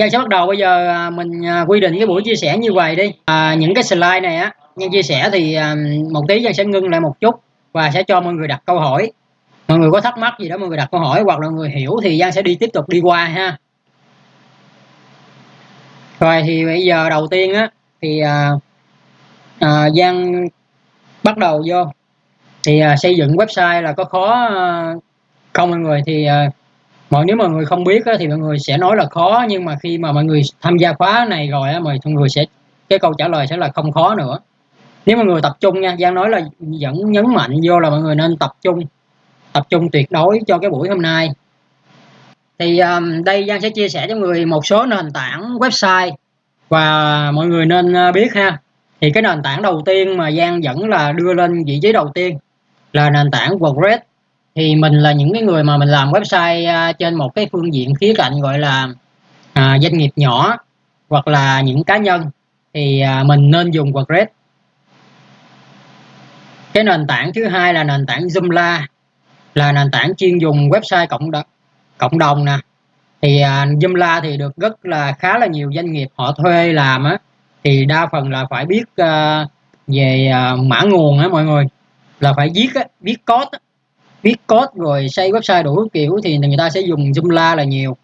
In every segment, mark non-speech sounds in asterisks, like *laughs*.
Giang sẽ bắt đầu bây giờ à, mình à, quy định cái buổi chia sẻ như vậy đi. À, những cái slide này á nhân chia sẻ thì à, một tí Giang sẽ ngưng lại một chút và sẽ cho mọi người đặt câu hỏi. Mọi người có thắc mắc gì đó mọi người đặt câu hỏi hoặc là người hiểu thì Giang sẽ đi tiếp tục đi qua ha. Rồi thì bây giờ đầu tiên á thì à, à, Giang bắt đầu vô. Thì à, xây dựng website là có khó à, không mọi người thì à, mọi nếu mà người không biết á, thì mọi người sẽ nói là khó nhưng mà khi mà mọi người tham gia khóa này rồi á, mọi người sẽ cái câu trả lời sẽ là không khó nữa. Nếu mà người tập trung nha Giang nói là vẫn nhấn mạnh vô là mọi người nên tập trung tập trung tuyệt đối cho cái buổi hôm nay. Thì um, đây Giang sẽ chia sẻ cho người một số nền tảng website và mọi người nên ờ, biết ha. Thì cái nền tảng đầu tiên mà Giang vẫn là đưa lên vị trí đầu tiên là nền tảng WordPress thì mình là những cái người mà mình làm website à, trên một cái phương diện khía cạnh gọi là à, doanh nghiệp nhỏ hoặc là những cá nhân thì à, mình nên dùng WordPress. Cái nền tảng thứ hai là nền tảng Joomla là nền tảng chuyên dùng website cộng đồng cộng đồng nè. Thì à, Joomla thì được rất là khá là nhiều doanh nghiệp họ thuê làm á thì đa phần là phải biết à, về à, mã nguồn á mọi người là phải viết á, viết code á, viết code rồi xây website đủ kiểu thì người ta sẽ dùng Joomla là nhiều.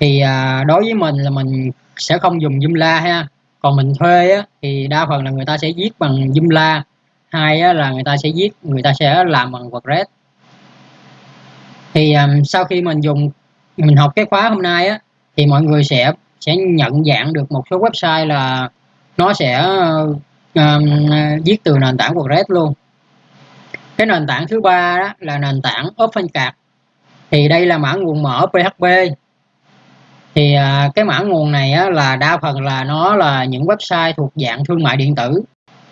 Thì à, đối với mình là mình sẽ không dùng Joomla ha. Còn mình thuê á, thì đa phần là người ta sẽ viết bằng Joomla. Hai á, là người ta sẽ viết người ta sẽ làm bằng WordPress thì um, sau khi mình dùng mình học cái khóa hôm nay á thì mọi người sẽ sẽ nhận dạng được một số website là nó sẽ um, viết từ nền tảng WordPress luôn cái nền tảng thứ ba đó là nền tảng OpenCart thì đây là mã nguồn mở PHP thì à, cái mã nguồn này á, là đa phần là nó là những website thuộc dạng thương mại điện tử.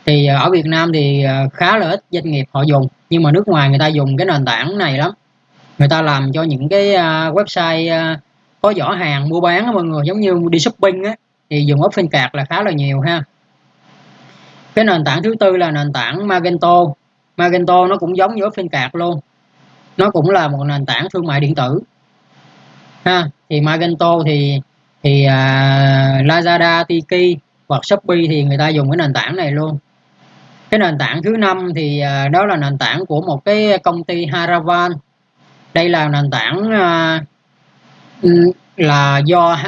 Thì à, ở Việt Nam thì à, khá là ít doanh nghiệp họ dùng nhưng mà nước ngoài người ta dùng cái nền tảng này lắm. Người ta làm cho những cái à, website à, có giỏ hàng mua bán á, mọi người giống như đi shopping á thì dùng OpenCart là khá là nhiều ha. Cái nền tảng thứ tư là nền tảng Magento. Magento nó cũng giống như OpenCart luôn. Nó cũng là một nền tảng thương mại điện tử. Ha thì Magento thì thì uh, Lazada, Tiki hoặc Shopee thì người ta dùng cái nền tảng này luôn. Cái nền tảng thứ năm thì uh, đó là nền tảng của một cái công ty Haravan. Đây là nền tảng uh, là do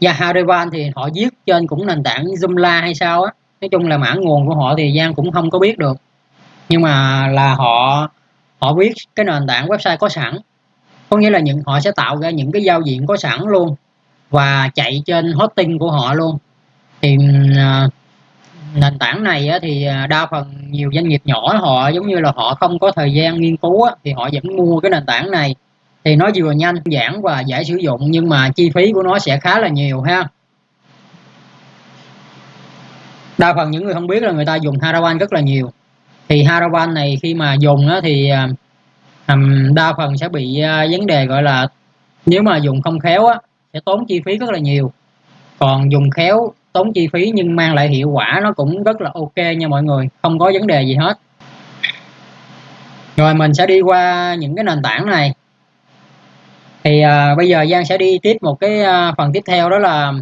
do Haravan thì họ viết trên cũng nền tảng Joomla hay sao á. Nói chung là mã nguồn của họ thì Giang cũng không có biết được nhưng mà là họ họ viết cái nền tảng website có sẵn. Có nghĩa là những họ sẽ tạo ra những cái giao diện có sẵn luôn và chạy trên hosting của họ luôn. Thì uh, nền tảng này á, thì à, đa phần nhiều doanh nghiệp nhỏ họ giống như là họ không có thời gian nghiên cứu á, thì họ vẫn mua cái nền tảng này. Thì nó vừa nhanh giản và dễ sử dụng nhưng mà chi phí của nó sẽ khá là nhiều ha. Đa phần những người không biết là người ta dùng Harawan rất là nhiều thì Haravan này khi mà dùng á, thì um, đa phần sẽ bị uh, vấn đề gọi là nếu mà dùng không khéo á, sẽ tốn chi phí rất là nhiều. Còn dùng khéo tốn chi phí nhưng mang lại hiệu quả nó cũng rất là ok nha mọi người không có vấn đề gì hết. Rồi mình sẽ đi qua những cái nền tảng này. Thì à, bây giờ Giang sẽ đi tiếp một cái à, phần tiếp theo đó là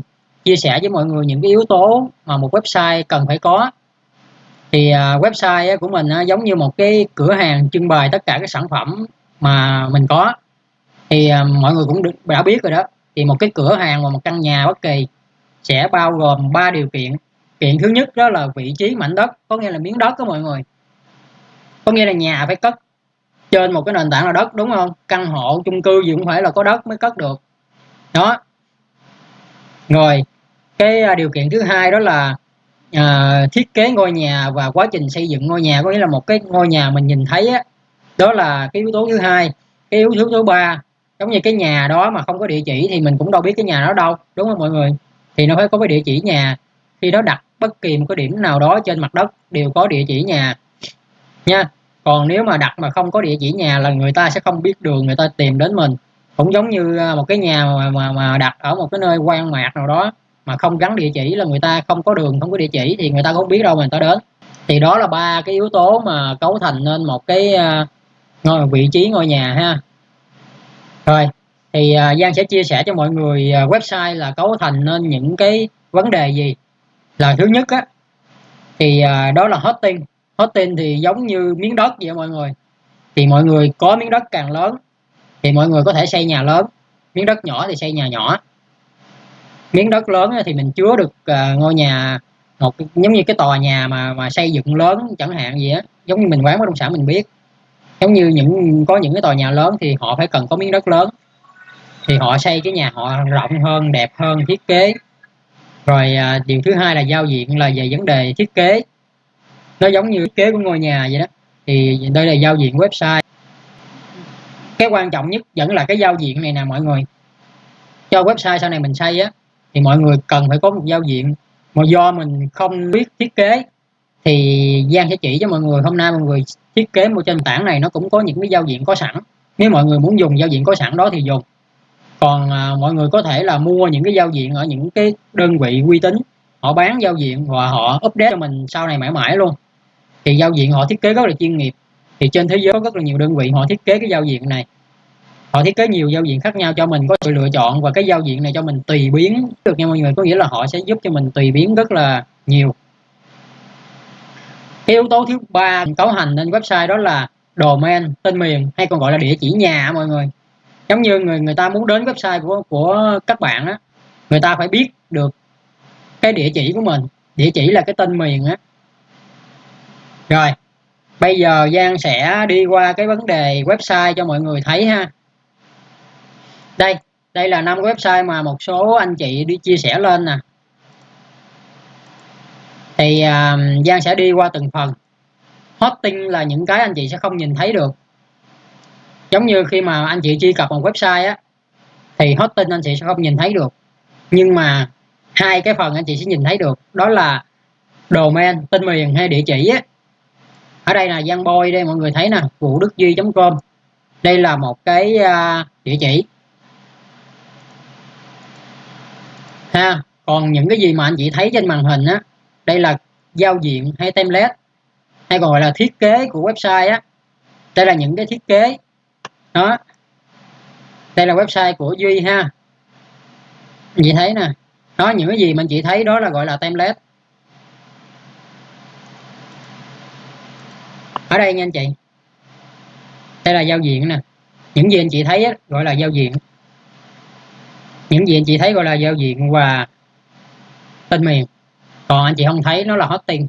chia sẻ với mọi người những cái yếu tố mà một website cần phải có thì à, website của mình giống như một cái cửa hàng trưng bày tất cả các sản phẩm mà mình có. Thì à, mọi người cũng đã biết rồi đó. Thì một cái cửa hàng và một căn nhà bất kỳ sẽ bao gồm ba điều kiện. Kiện thứ nhất đó là vị trí mảnh đất, có nghĩa là miếng đất đó mọi người. Có nghĩa là nhà phải cất trên một cái nền tảng là đất, đúng không? Căn hộ, chung cư gì cũng phải là có đất mới cất được. Đó. Rồi, cái à, điều kiện thứ hai đó là uh, thiết kế ngôi nhà và quá trình xây dựng ngôi nhà có nghĩa là một cái ngôi nhà mình nhìn thấy á, đó là cái yếu tố thứ hai. Cái yếu tố thứ ba giống như cái nhà đó mà không có địa chỉ thì mình cũng đâu biết cái nhà đó đâu đúng không mọi người? Thì nó phải có cái địa chỉ nhà. Khi đó đặt bất kỳ một cái điểm nào đó trên mặt đất đều có địa chỉ nhà. Nha còn nếu mà đặt mà không có địa chỉ nhà là người ta sẽ không biết đường người ta tìm đến mình. Cũng giống như à, một cái nhà mà, mà, mà đặt ở một cái nơi quan mạc nào đó mà không gắn địa chỉ là người ta không có đường, không có địa chỉ thì người ta không biết đâu mà người ta đến. Thì đó là ba cái yếu tố mà cấu thành nên một cái à, ngôi, vị trí ngôi nhà ha. Rồi, thì à, Giang sẽ chia sẻ cho mọi người à, website là cấu thành nên những cái vấn đề gì. Là thứ nhất á, thì đó là hosting. Hosting thì giống như miếng đất vậy mọi người. Thì mọi người có miếng đất càng lớn thì mọi người có thể xây nhà lớn. Miếng đất nhỏ thì xây nhà nhỏ miếng đất lớn thì mình chứa được uh, ngôi nhà một giống như cái tòa nhà mà mà xây dựng lớn chẳng hạn gì á giống như mình quán bất động sản mình biết. Giống như những có những cái tòa nhà lớn thì họ phải cần có miếng đất lớn thì họ xây cái nhà họ rộng hơn đẹp hơn thiết kế. Rồi à, điều thứ hai là giao diện là về vấn đề thiết kế. Nó giống như thiết kế của ngôi nhà vậy đó thì đây là giao diện website. Cái quan trọng nhất vẫn là cái giao diện này nè mọi người. Cho website sau này mình xây á thì mọi người cần phải có một giao diện. Mà do mình không biết thiết kế thì Giang sẽ chỉ cho mọi người. Hôm nay mọi người thiết kế một trên tảng này nó cũng có những cái giao diện có sẵn. Nếu mọi người muốn dùng giao diện có sẵn đó thì dùng. Còn à, mọi người có thể là mua những cái giao diện ở những cái đơn vị uy tín. Họ bán giao diện và họ update cho mình sau này mãi mãi luôn. Thì giao diện họ thiết kế rất là chuyên nghiệp. Thì trên thế giới có rất là nhiều đơn vị họ thiết kế cái giao diện này họ thiết kế nhiều giao diện khác nhau cho mình, có sự lựa chọn và cái giao diện này cho mình tùy biến. Được nha mọi người có nghĩa là họ sẽ giúp cho mình tùy biến rất là nhiều. Cái yếu tố thứ ba cấu hành lên website đó là domain, tên miền, hay còn gọi là địa chỉ nhà mọi người. Giống như người người ta muốn đến website của của các bạn á, người ta phải biết được cái địa chỉ của mình. Địa chỉ là cái tên miền á. Rồi, bây giờ Giang sẽ đi qua cái vấn đề website cho mọi người thấy ha đây đây là năm website mà một số anh chị đi chia sẻ lên nè. Thì uh, Giang sẽ đi qua từng phần. Hosting là những cái anh chị sẽ không nhìn thấy được. Giống như khi mà anh chị truy cập một website á thì hosting anh chị sẽ không nhìn thấy được. Nhưng mà hai cái phần anh chị sẽ nhìn thấy được đó là domain tên miền hay địa chỉ á. Ở đây là giang boy đây mọi người thấy nè vũ đức duy com. Đây là một cái uh, địa chỉ. Ha? Còn những cái gì mà anh chị thấy trên màn hình á đây là giao diện hay template hay còn gọi là thiết kế của website á. Đây là những cái thiết kế. Đó. Đây là website của duy ha. Anh chị thấy nè. Đó những cái gì mà anh chị thấy đó là gọi là template. Ở đây nha anh chị. Đây là giao diện nè. Những gì anh chị thấy á, gọi là giao diện những gì anh chị thấy gọi là giao diện và tên miền. Còn anh chị không thấy, nó là hosting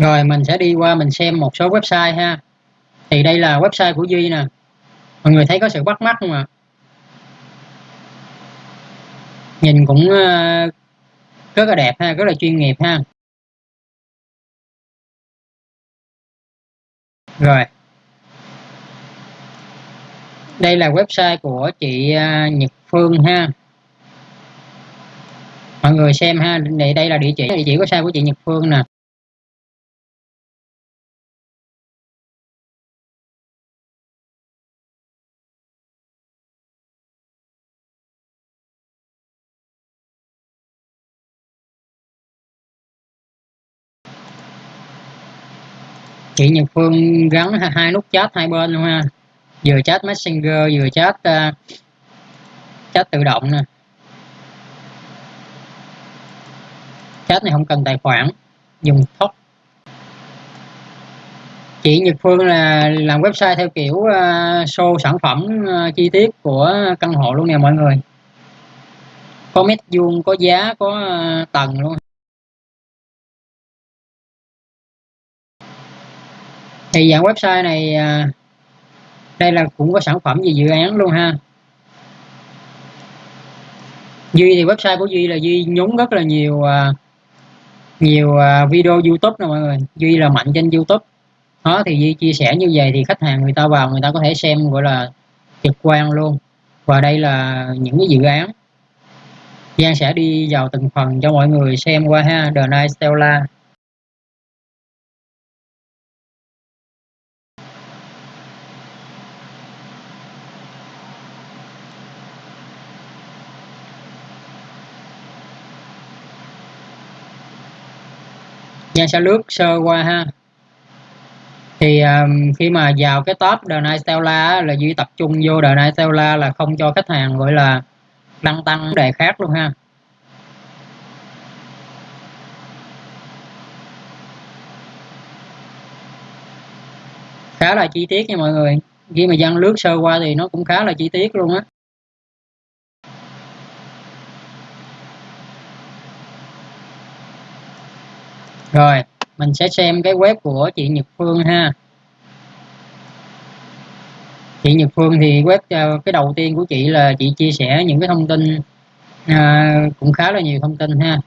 rồi, mình sẽ đi qua, mình xem một số website ha. Thì đây là website của Duy nè. Mọi người thấy có sự bắt mắt không ạ? Nhìn cũng ờ, rất là đẹp ha, rất là chuyên nghiệp ha. Rồi đây là website của chị à, Nhật Phương ha. Mọi người xem ha đây đây là địa chỉ địa chỉ website của chị Nhật Phương nè. Chị Nhật Phương gắn hai nút chat hai bên luôn ha vừa chat messenger vừa chat uh, chat tự động nè. Chat này không cần tài khoản dùng thoát chị Nhật Phương là làm website theo kiểu uh, show sản phẩm uh, chi tiết của căn hộ luôn nè mọi người. Có mét vuông có giá có uh, tầng luôn. Thì dạng website này uh, đây là cũng có sản phẩm về dự án luôn ha. Duy thì website của Duy là Duy nhúng rất là nhiều à, nhiều à, video YouTube nè mọi người. Duy là mạnh trên YouTube. Đó, thì Duy chia sẻ như vậy thì khách hàng người ta vào người ta có thể xem, gọi là, trực quan luôn. Và đây là những cái dự án. Giang sẽ đi vào từng phần cho mọi người xem qua ha. The Night Stella. Giang sẽ lướt sơ qua ha. Thì um, khi mà vào cái top The Night Stella là duy tập trung vô The Night Stella là không cho khách hàng gọi là đăng tăng đề khác luôn ha. Khá là chi tiết nha mọi người. Khi mà dân lướt sơ qua thì nó cũng khá là chi tiết luôn á. Rồi mình sẽ xem cái web của chị Nhật Phương ha. Chị Nhật Phương thì web ờ, cái đầu tiên của chị là chị chia sẻ những cái thông tin à, cũng khá là nhiều thông tin ha.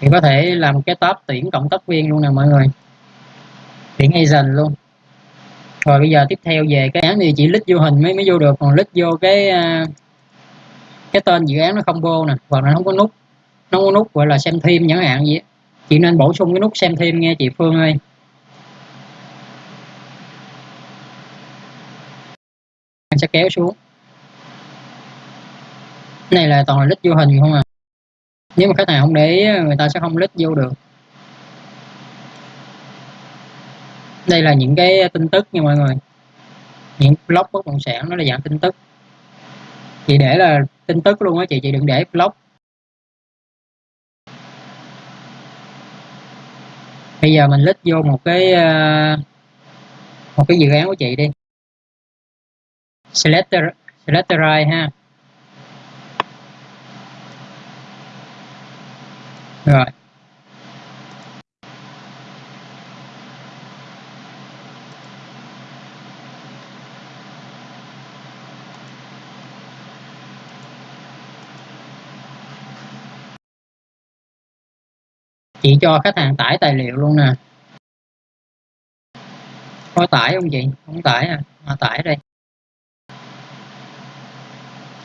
Thì có thể làm cái top tuyển cộng tác viên luôn nè mọi người. Tuyển agent luôn. Rồi bây giờ tiếp theo về cái án thì chỉ lít vô hình mới mới vô được. Còn lít vô cái ờ, cái tên dự án nó không vô nè. Hoặc là không có nút. Nó có nút gọi là xem thêm chẳng hạn gì chị nên bổ sung cái nút xem thêm nghe chị Phương ơi. Anh sẽ kéo xuống. Cái này là toàn là lít vô hình không à? Nếu mà khách hàng không để ý, người ta sẽ không lít vô được. Đây là những cái tin tức nha mọi người. Những blog bất động sản, nó là dạng tin tức. Chị để là tin tức luôn á chị chị đừng để blog bây giờ mình lít vô một cái ờ, một cái dự án của chị đi. Selector, Selectorize ha. Rồi. Chị cho khách hàng tải tài liệu luôn nè. Có tải không chị? Không tải à, mà tải đây.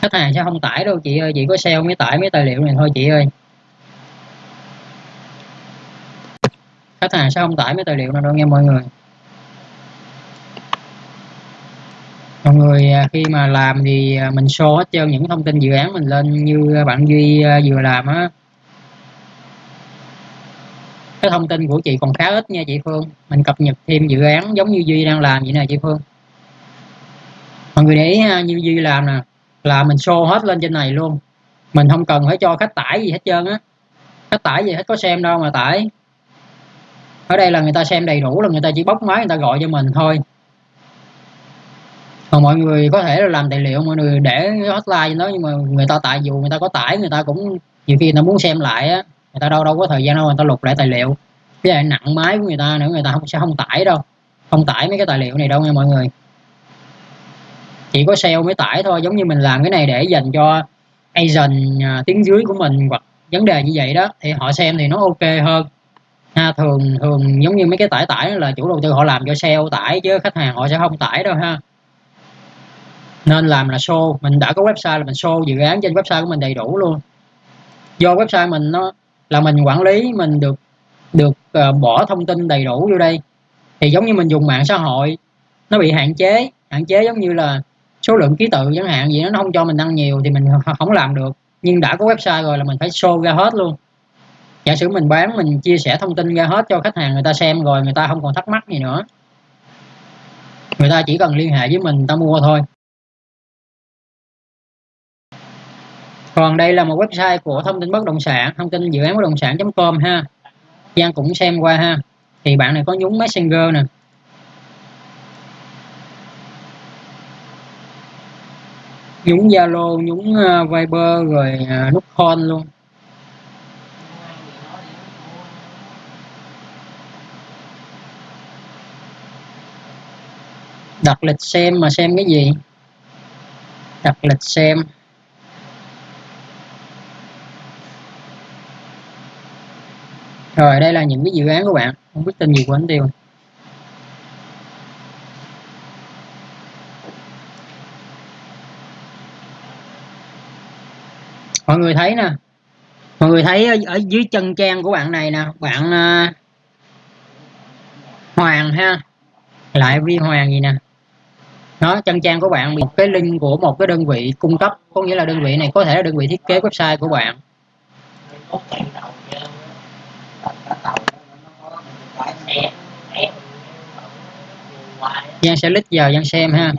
Khách hàng sẽ không tải đâu chị ơi chị có sale mới tải mấy tài liệu này thôi chị ơi. Khách hàng sẽ không tải mấy tài liệu nào đâu nghe mọi người. Mọi người à, khi mà làm thì à, mình show hết trơn những thông tin dự án mình lên như à, bạn duy vừa làm á cái thông tin của chị còn khá ít nha chị Phương. Mình cập nhật thêm dự án giống như Duy đang làm vậy nè chị Phương. Mọi người để ý ha, như Duy làm nè là mình show hết lên trên này luôn. Mình không cần phải cho khách tải gì hết trơn á. Khách tải gì hết có xem đâu mà tải. Ở đây là người ta xem đầy đủ là người ta chỉ bóc máy người ta gọi cho mình thôi. Còn mọi người có thể là làm tài liệu mọi người để hotline đó nhưng mà người ta tại dù người ta có tải người ta cũng nhiều khi người ta muốn xem lại á người ta đâu đâu có thời gian đâu người ta lục lại tài liệu. Cái lại nặng máy của người ta nữa, người ta không, sẽ không tải đâu. Không tải mấy cái tài liệu này đâu nha mọi người. Chỉ có sale mới tải thôi, giống như mình làm cái này để dành cho agent à, tiếng dưới của mình hoặc vấn đề như vậy đó. Thì họ xem thì nó ok hơn. Ha, thường thường giống như mấy cái tải tải là chủ đầu tư họ làm cho sale tải chứ khách hàng họ sẽ không tải đâu ha. Nên làm là show. Mình đã có website là mình show dự án trên website của mình đầy đủ luôn. Do website mình nó là mình quản lý mình được được uh, bỏ thông tin đầy đủ vô đây. Thì giống như mình dùng mạng xã hội nó bị hạn chế hạn chế giống như là số lượng ký tự chẳng hạn gì nó không cho mình đăng nhiều thì mình không làm được. Nhưng đã có website rồi là mình phải show ra hết luôn. Giả sử mình bán mình chia sẻ thông tin ra hết cho khách hàng người ta xem rồi người ta không còn thắc mắc gì nữa. Người ta chỉ cần liên hệ với mình người ta mua thôi. Còn đây là một website của thông tin bất động sản, thông tin dự án bất động sản.com ha. Giang cũng xem qua ha. Thì bạn này có nhúng messenger nè. Nhúng zalo, nhúng ờ, viber rồi ờ, nút call luôn. Đặt lịch xem mà xem cái gì? Đặt lịch xem. Rồi đây là những cái dự án của bạn. Không biết tên gì của anh tiêu. Mọi người thấy nè. Mọi người thấy ở, ở dưới chân trang của bạn này nè bạn uh, Hoàng ha. Lại vi Hoàng gì nè. Nó chân trang của bạn một cái link của một cái đơn vị cung cấp có nghĩa là đơn vị này có thể là đơn vị thiết kế website của bạn. Giang sẽ lít vào Giang xem ha.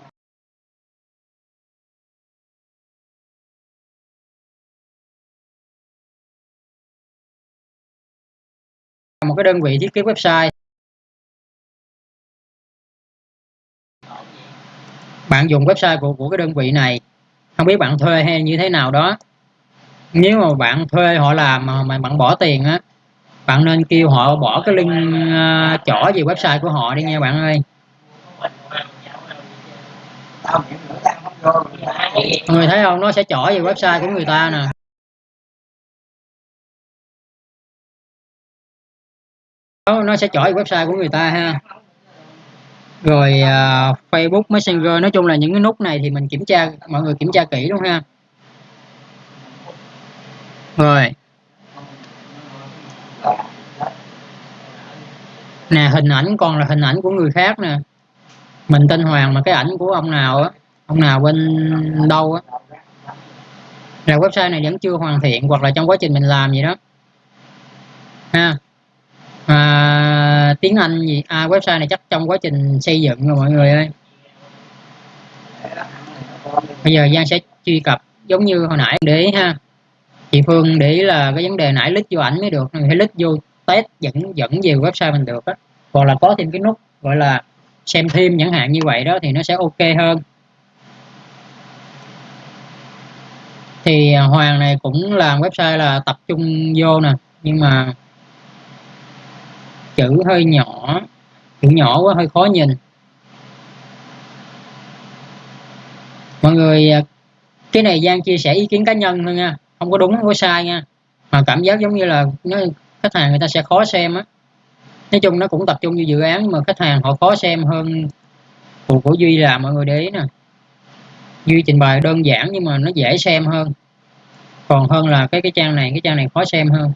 Một cái đơn vị thiết kế website. Bạn dùng website của của cái đơn vị này. Không biết bạn thuê hay như thế nào đó. Nếu mà bạn thuê họ làm mà, mà bạn bỏ tiền á bạn nên kêu họ bỏ cái link uh, chỏ về website của họ đi nha bạn ơi người thấy không? Nó sẽ chỏ về website của người ta nè. Nó sẽ chỏ về website của người ta ha. Rồi uh, Facebook Messenger nói chung là những cái nút này thì mình kiểm tra mọi người kiểm tra kỹ luôn ha. Rồi. Nè hình ảnh còn là hình ảnh của người khác nè mình tên Hoàng mà cái ảnh của ông nào á ông nào bên đâu á. Là website này vẫn chưa hoàn thiện hoặc là trong quá trình mình làm gì đó. Ha. À, tiếng Anh gì? À, website này chắc trong quá trình xây dựng rồi mọi người ơi. Bây giờ Giang sẽ truy cập giống như hồi nãy để ý ha. Chị Phương để ý là cái vấn đề nãy lít vô ảnh mới được hay lít vô test dẫn dẫn về website mình được á. Còn là có thêm cái nút gọi là xem thêm chẳng hạn như vậy đó thì nó sẽ ok hơn. Thì à, Hoàng này cũng làm website là tập trung vô nè, nhưng mà chữ hơi nhỏ, chữ nhỏ quá hơi khó nhìn. Mọi người à, cái này Giang chia sẻ ý kiến cá nhân thôi nha, không có đúng, không có sai nha. Mà cảm giác giống như là nó, khách hàng người ta sẽ khó xem á nói chung nó cũng tập trung như dự án nhưng mà khách hàng họ khó xem hơn của, của duy là mọi người để ý nè. Duy trình bày đơn giản nhưng mà nó dễ xem hơn. Còn hơn là cái cái trang này cái trang này khó xem hơn.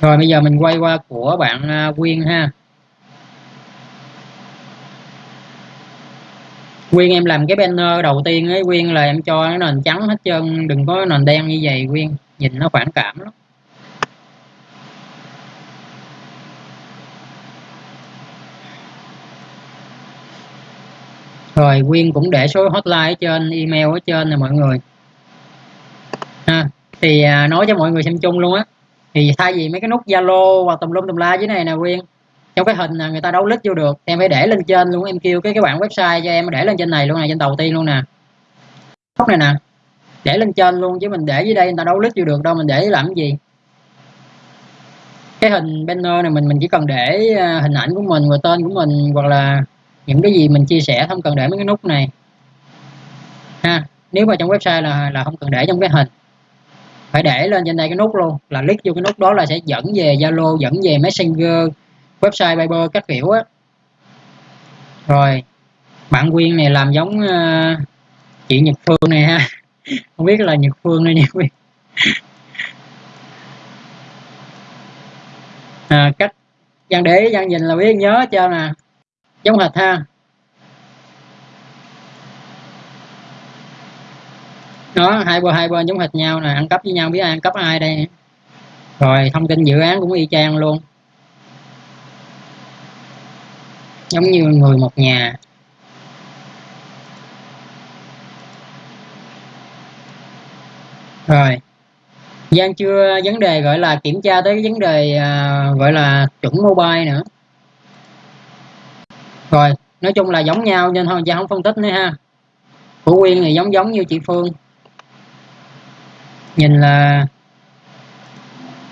Rồi bây giờ mình quay qua của bạn à, Quyên ha. Quyên em làm cái banner đầu tiên ấy Quyên là em cho cái nền trắng hết trơn đừng có nền đen như vậy Quyên. Nhìn nó phản cảm lắm. Rồi Quyên cũng để số hotline ở trên email ở trên nè mọi người. Ha thì à, nói cho mọi người xem chung luôn á. Thì thay vì mấy cái nút Zalo hoặc tùm lum tùm la dưới này nè Quyên trong cái hình người ta đấu lít vô được. Em phải để lên trên luôn, em kêu cái cái bản website cho em để lên trên này luôn nè, trên đầu tiên luôn nè. Góc này nè. Để lên trên luôn chứ mình để dưới đây người ta đấu lít vô được, đâu mình để làm cái gì. Cái hình banner này mình mình chỉ cần để à, hình ảnh của mình và tên của mình, hoặc là những cái gì mình chia sẻ, không cần để mấy cái nút này. Ha, nếu mà trong website là là không cần để trong cái hình. Phải để lên trên đây cái nút luôn, là click vô cái nút đó là sẽ dẫn về Zalo, dẫn về Messenger website Viber cách hiểu á. Rồi bản Quyên này làm giống uh, chị Nhật Phương này ha. *laughs* Không biết là Nhật Phương hay Nhật Quyên. À, cách gian để gian nhìn là biết nhớ cho nè. Giống hệt ha. Đó hai bên hai bên giống hệt nhau nè ăn cắp với nhau biết ai ăn cắp ai đây. Rồi thông tin dự án cũng y chang luôn. Giống như người một nhà. Rồi. Giang chưa vấn đề gọi là kiểm tra tới cái vấn đề à, gọi là chuẩn mobile nữa. Rồi nói chung là giống nhau nên thôi Giang không phân tích nữa ha. Của Quyên thì giống giống như chị Phương. Nhìn là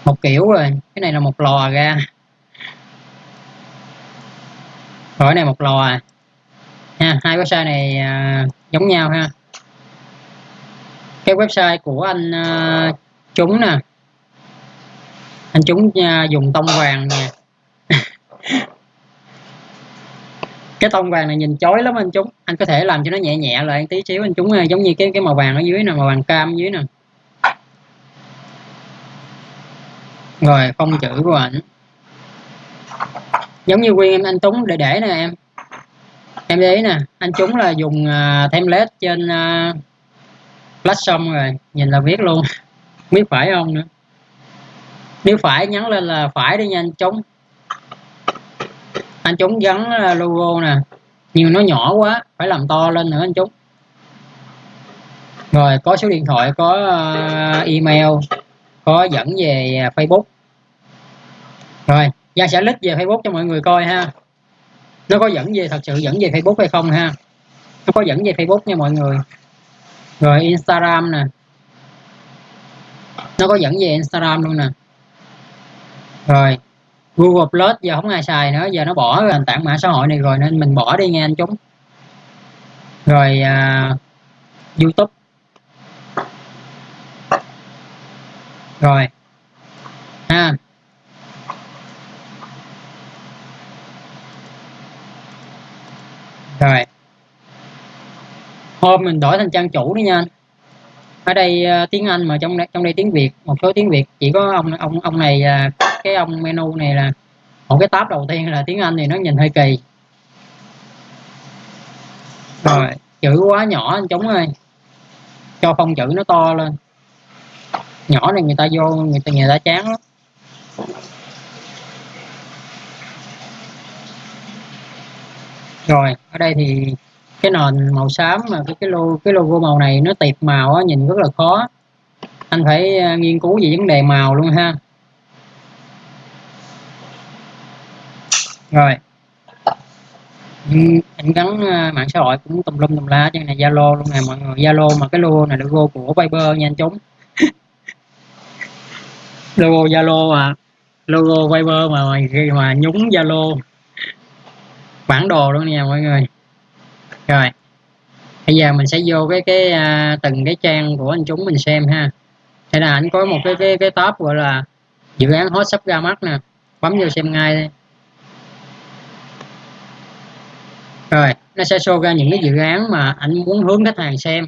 một kiểu rồi cái này là một lò ra rồi này một lò à. Ha hai website này à, giống nhau ha. Cái website của anh à, chúng nè. Anh chúng à, dùng tông vàng nè. *laughs* Cái tông vàng này nhìn chói lắm anh chúng. Anh có thể làm cho nó nhẹ nhẹ lại tí xíu anh chúng à, giống như cái cái màu vàng ở dưới nè màu vàng cam ở dưới nè. Rồi phong chữ của ảnh giống như quyên em anh Tuấn để để nè em. Em để ý nè anh chúng là dùng à, uh, template trên à, uh, platform rồi nhìn là viết luôn. *laughs* Biết phải không nữa? Nếu phải nhắn lên là phải đi nha anh chúng anh chúng gắn à, logo nè. Nhưng nó nhỏ quá phải làm to lên nữa anh chúng rồi có số điện thoại có uh, email có dẫn về Facebook. Rồi Giang sẽ lít về Facebook cho mọi người coi ha. Nó có dẫn về thật sự dẫn về Facebook hay không ha? Nó có dẫn về Facebook nha mọi người. Rồi Instagram nè. Nó có dẫn về Instagram luôn nè. Rồi Google Plus giờ không ai xài nữa giờ nó bỏ nền tảng mạng xã hội này rồi nên mình bỏ đi nghe anh chúng. Rồi à, YouTube. Rồi. Ha. Rồi. Hôm mình đổi thành trang chủ đi nha ở đây uh, tiếng Anh mà trong trong đây tiếng Việt một số tiếng Việt. Chỉ có ông ông ông này uh, cái ông menu này là một cái tab đầu tiên là tiếng Anh thì nó nhìn hơi kỳ. Rồi chữ quá nhỏ anh chúng ơi. Cho phong chữ nó to lên. Nhỏ này người ta vô người ta người ta chán lắm. Rồi ở đây thì cái nền màu xám mà cái cái logo cái logo màu này nó tiệp màu á, nhìn rất là khó. Anh phải ờ, nghiên cứu về vấn đề màu luôn ha. Rồi. Anh gắn ờ, mạng xã hội cũng tùm lum tùm la trên này zalo luôn nè mọi người. Zalo mà cái logo này logo của viber nha anh chúng *laughs* logo zalo mà logo viber mà khi mà nhúng zalo bản đồ luôn nha mọi người. Rồi. Bây giờ mình sẽ vô cái cái uh, từng cái trang của anh chúng mình xem ha. Thế là anh có một cái cái cái top gọi là dự án hot sắp ra mắt nè. Bấm vô xem ngay đi. rồi nó sẽ show ra những cái dự án mà anh muốn hướng khách hàng xem.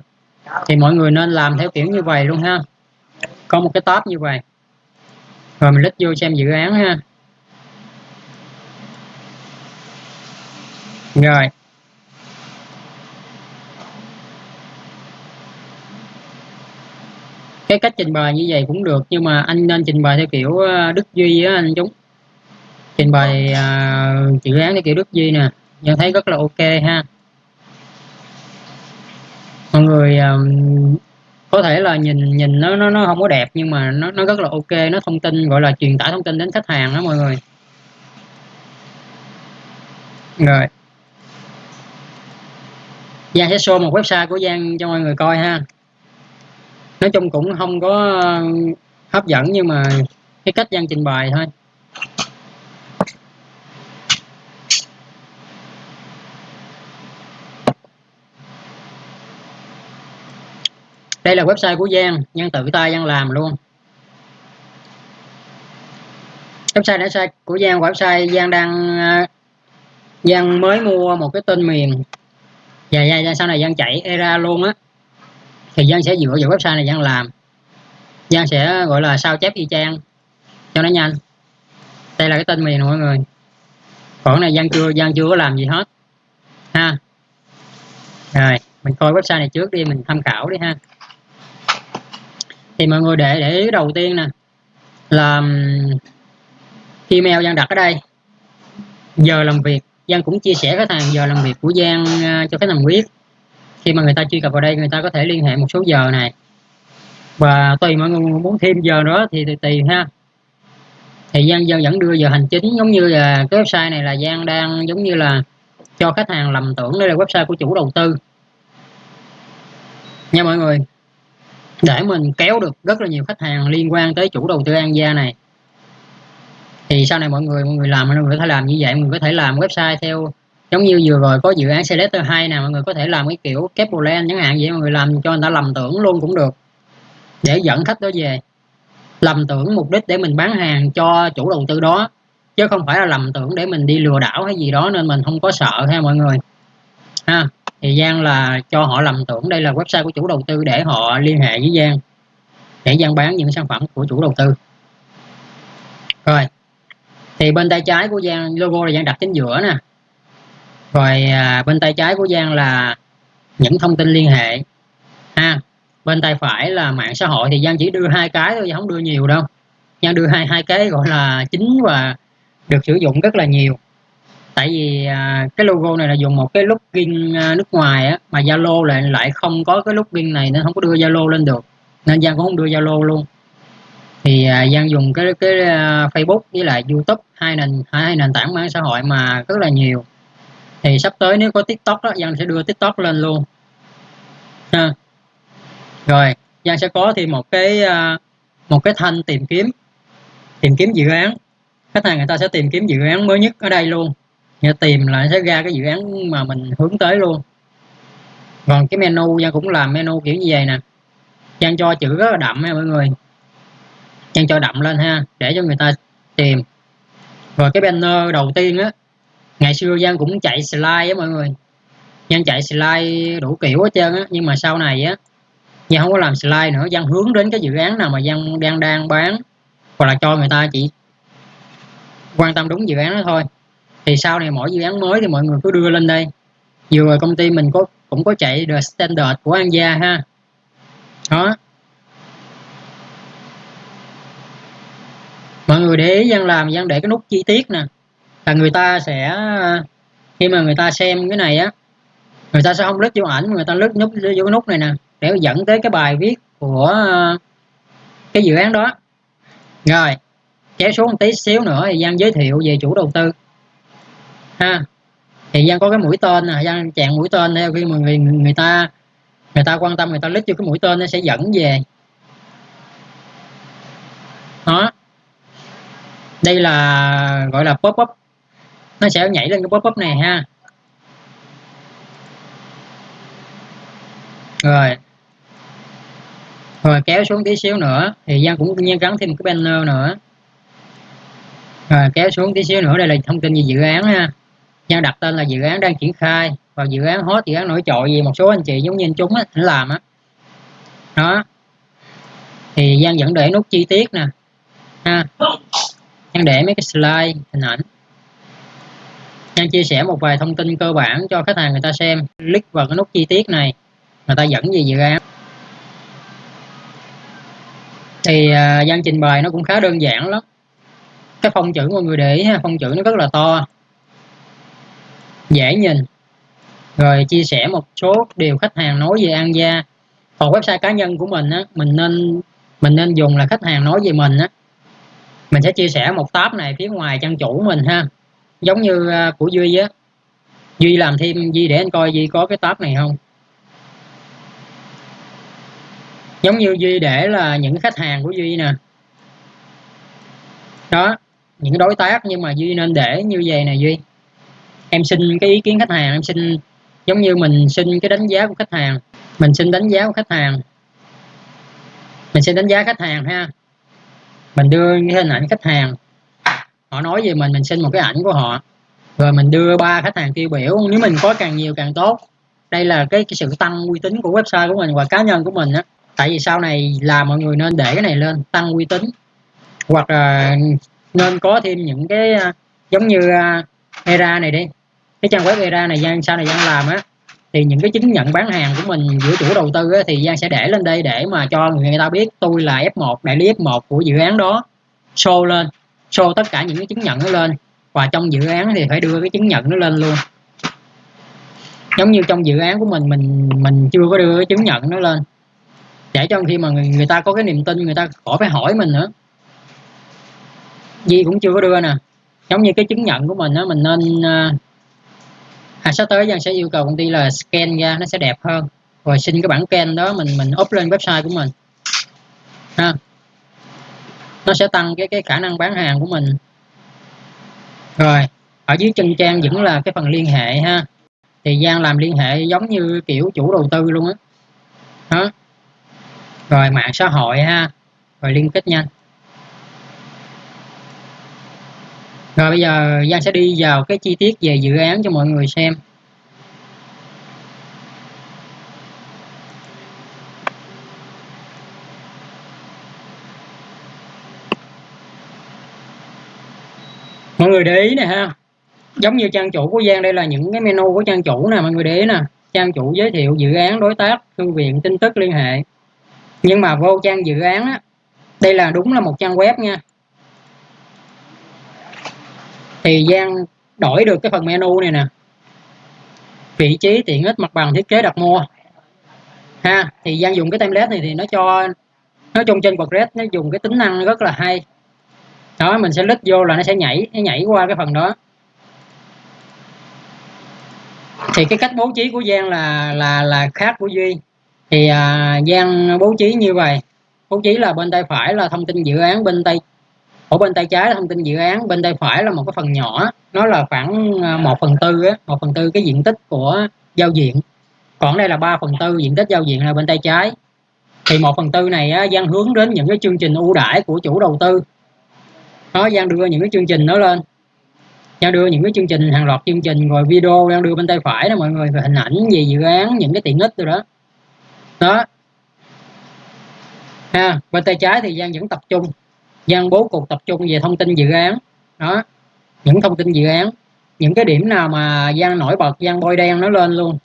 Thì mọi người nên làm theo kiểu như vậy luôn ha. Có một cái top như vậy. Rồi mình click vô xem dự án ha. Rồi. Cái cách trình bày như vậy cũng được nhưng mà anh nên trình bày theo kiểu ờ, đức duy á anh chúng trình bày ờ, uh, dự án theo kiểu đức duy nè. Nhận thấy rất là ok ha. Mọi người um, có thể là nhìn nhìn nó nó nó không có đẹp nhưng mà nó nó rất là ok. Nó thông tin gọi là truyền tải thông tin đến khách hàng đó mọi người. Rồi. Giang sẽ show một website của Giang cho mọi người coi ha. Nói chung cũng không có uh, hấp dẫn nhưng mà cái cách Giang trình bày thôi. Đây là website của Giang Giang tự tay Giang làm luôn. Website đã sai của Giang, website Giang đang uh, Giang mới mua một cái tên miền và Giang sau này Giang chạy era luôn á. Thì Giang sẽ dựa vào website này Giang làm. Giang sẽ gọi là sao chép y chang. Cho nó nhanh. Đây là cái tên miền mọi người. Còn này Giang chưa Giang chưa có làm gì hết. Ha. Rồi, mình coi website này trước đi, mình tham khảo đi ha. Thì mọi người để để ý đầu tiên nè. Là email Giang đặt ở đây. Giờ làm việc. Giang cũng chia sẻ khách hàng giờ làm việc của Giang à, cho khách hàng biết. Khi mà người ta truy cập vào đây người ta có thể liên hệ một số giờ này. Và tùy mọi người muốn thêm giờ đó thì tùy, tùy ha. Thì Giang Giang vẫn đưa giờ hành chính giống như là cái website này là Giang đang giống như là cho khách hàng lầm tưởng đây là website của chủ đầu tư. Nha mọi người để mình kéo được rất là nhiều khách hàng liên quan tới chủ đầu tư An Gia này thì sau này mọi người mọi người làm, mọi người có thể làm như vậy. Mọi người có thể làm website theo, giống như vừa rồi có dự án selector 2 nè, mọi người có thể làm cái kiểu Capland chẳng hạn. Vậy mọi người làm cho người ta lầm tưởng luôn cũng được. Để dẫn khách đó về. Lầm tưởng mục đích để mình bán hàng cho chủ đầu tư đó. Chứ không phải là lầm tưởng để mình đi lừa đảo hay gì đó nên mình không có sợ ha mọi người. Ha, thì Giang là cho họ lầm tưởng đây là website của chủ đầu tư để họ liên hệ với Giang. Để Giang bán những sản phẩm của chủ đầu tư. Rồi thì bên tay trái của Giang logo là Giang đặt chính giữa nè. Rồi à, bên tay trái của Giang là những thông tin liên hệ. Ha bên tay phải là mạng xã hội thì Giang chỉ đưa hai cái thôi không đưa nhiều đâu. Giang đưa hai hai cái gọi là chính và được sử dụng rất là nhiều. Tại vì à, cái logo này là dùng một cái login à, nước ngoài á mà Zalo lại lại không có cái login này nên không có đưa Zalo lên được. Nên Giang cũng không đưa Zalo luôn thì à, Giang dùng cái cái à, Facebook với lại YouTube hai nền hai nền tảng mạng xã hội mà rất là nhiều. Thì sắp tới nếu có TikTok đó Giang sẽ đưa TikTok lên luôn. Ha. rồi Giang sẽ có thì một cái à, một cái thanh tìm kiếm tìm kiếm dự án. Khách hàng người ta sẽ tìm kiếm dự án mới nhất ở đây luôn. Nhà tìm lại sẽ ra cái dự án mà mình hướng tới luôn. Còn cái menu Giang cũng làm menu kiểu như vậy nè. Giang cho chữ rất là đậm nha mọi người trang cho đậm lên ha, để cho người ta tìm. Rồi cái banner đầu tiên á, ngày xưa Giang cũng chạy slide á mọi người. Giang chạy slide đủ kiểu hết trơn á, nhưng mà sau này á, Giang không có làm slide nữa, Giang hướng đến cái dự án nào mà Giang đang đang bán, hoặc là cho người ta chỉ quan tâm đúng dự án đó thôi. Thì sau này mỗi dự án mới thì mọi người cứ đưa lên đây. Vừa rồi công ty mình có, cũng có chạy the standard của An Gia ha. Đó. Mọi người để ý Giang làm Giang để cái nút chi tiết nè. Là người ta sẽ khi mà người ta xem cái này á người ta sẽ không lướt vô ảnh người ta lướt nút vô cái nút này nè để dẫn tới cái bài viết của cái dự án đó. Rồi kéo xuống một tí xíu nữa thì Giang giới thiệu về chủ đầu tư. Ha thì Giang có cái mũi tên nè Giang chạm mũi tên theo khi mà người, người ta người ta quan tâm người ta lít vô cái mũi tên nó sẽ dẫn về. Đó đây là, gọi là pop up nó sẽ nhảy lên cái pop up này ha. Rồi. Rồi, kéo xuống tí xíu nữa. Thì Giang cũng nhiên gắn thêm cái banner nữa. Rồi, kéo xuống tí xíu nữa. Đây là thông tin về dự án ha. Giang đặt tên là dự án đang triển khai. Và dự án hot, dự án nổi trội gì một số anh chị giống như anh chúng á, anh làm á. Đó. Thì Giang vẫn để nút chi tiết nè. Ha. Giang để mấy cái slide hình ảnh. Giang chia sẻ một vài thông tin cơ bản cho khách hàng người ta xem. Click vào cái nút chi tiết này người ta dẫn về dự án. Thì uh, gian trình bày nó cũng khá đơn giản lắm. Cái phông chữ mọi người để ý ha phông chữ nó rất là to. Dễ nhìn. Rồi chia sẻ một số điều khách hàng nói về An Gia. Còn website cá nhân của mình á mình nên mình nên dùng là khách hàng nói về mình á mình sẽ chia sẻ một tab này phía ngoài trang chủ mình ha. Giống như à, của Duy á. Duy làm thêm Duy để anh coi Duy có cái tab này không? Giống như Duy để là những khách hàng của Duy nè. Đó, những đối tác nhưng mà Duy nên để như vậy nè Duy. Em xin cái ý kiến khách hàng, em xin, giống như mình xin cái đánh giá của khách hàng. Mình xin đánh giá của khách hàng. Mình xin đánh giá khách hàng ha mình đưa cái hình ảnh khách hàng. Họ nói về mình mình xin một cái ảnh của họ. Rồi mình đưa ba khách hàng tiêu biểu. Nếu mình có càng nhiều càng tốt. Đây là cái, cái sự tăng uy tín của website của mình và cá nhân của mình á. Tại vì sau này là mọi người nên để cái này lên tăng uy tín. Hoặc là nên có thêm những cái à, giống như à, era này đi. Cái trang web era này gian sau này gian làm á thì những cái chứng nhận bán hàng của mình giữa chủ đầu tư thì Giang sẽ để lên đây để mà cho người ta biết tôi là F1 đại lý F1 của dự án đó. Show lên show tất cả những cái chứng nhận nó lên. Và trong dự án thì phải đưa cái chứng nhận nó lên luôn. Giống như trong dự án của mình mình mình chưa có đưa cái chứng nhận nó lên. Để cho khi mà người, người ta có cái niềm tin người ta khỏi phải hỏi mình nữa. Di cũng chưa có đưa nè. Giống như cái chứng nhận của mình á mình nên à, à, sắp tới Giang sẽ yêu cầu công ty là scan ra nó sẽ đẹp hơn. Rồi xin cái bản scan đó mình mình up lên website của mình. Ha. Nó sẽ tăng cái cái khả năng bán hàng của mình. Rồi ở dưới chân trang vẫn là cái phần liên hệ ha. Thì Giang làm liên hệ giống như kiểu chủ đầu tư luôn á. Đó rồi mạng xã hội ha. Rồi liên kết nhanh. Rồi bây giờ Giang sẽ đi vào cái chi tiết về dự án cho mọi người xem. Mọi người để ý nè ha. Giống như trang chủ của Giang, đây là những cái menu của trang chủ nè, mọi người để ý nè. Trang chủ giới thiệu dự án đối tác, thư viện, tin tức, liên hệ. Nhưng mà vô trang dự án á, đây là đúng là một trang web nha thì Giang đổi được cái phần menu này nè. Vị trí tiện ích mặt bằng thiết kế đặt mua. Ha thì Giang dùng cái template này thì nó cho nói chung trên WordPress nó dùng cái tính năng rất là hay. Đó mình sẽ lít vô là nó sẽ nhảy nó nhảy qua cái phần đó. Thì cái cách bố trí của Giang là là là khác của Duy. Thì à, Giang bố trí như vậy. Bố trí là bên tay phải là thông tin dự án bên tay ở bên tay trái là thông tin dự án bên tay phải là một cái phần nhỏ. Nó là khoảng à, một phần tư một phần tư cái diện tích của giao diện. Còn đây là 3 phần tư diện tích giao diện là bên tay trái. Thì một phần tư này á, Giang hướng đến những cái chương trình ưu đãi của chủ đầu tư. Nó Giang đưa những cái chương trình nó lên. Giang đưa những cái chương trình hàng loạt chương trình rồi video Giang đưa bên tay phải đó mọi người về hình ảnh về dự án những cái tiện ích rồi đó. Đó. Ha bên tay trái thì Giang vẫn tập trung gian bố cục tập trung về thông tin dự án. Đó, những thông tin dự án. Những cái điểm nào mà gian nổi bật gian bôi đen nó lên luôn.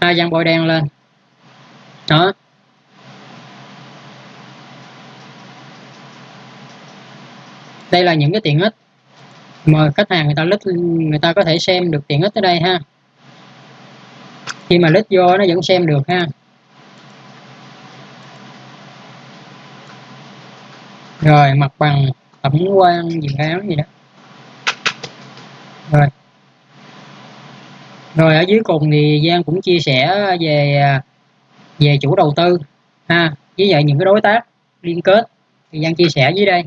Ha gian bôi đen lên. Đó. Đây là những cái tiện ích mà khách hàng người ta lít, người ta có thể xem được tiện ích ở đây ha. Khi mà lít vô nó vẫn xem được ha. Rồi, mặt bằng tổng quan, dự án gì đó. Rồi. Rồi, ở dưới cùng thì Giang cũng chia sẻ về à, về chủ đầu tư. Ha, với lại những cái đối tác liên kết thì Giang chia sẻ dưới đây.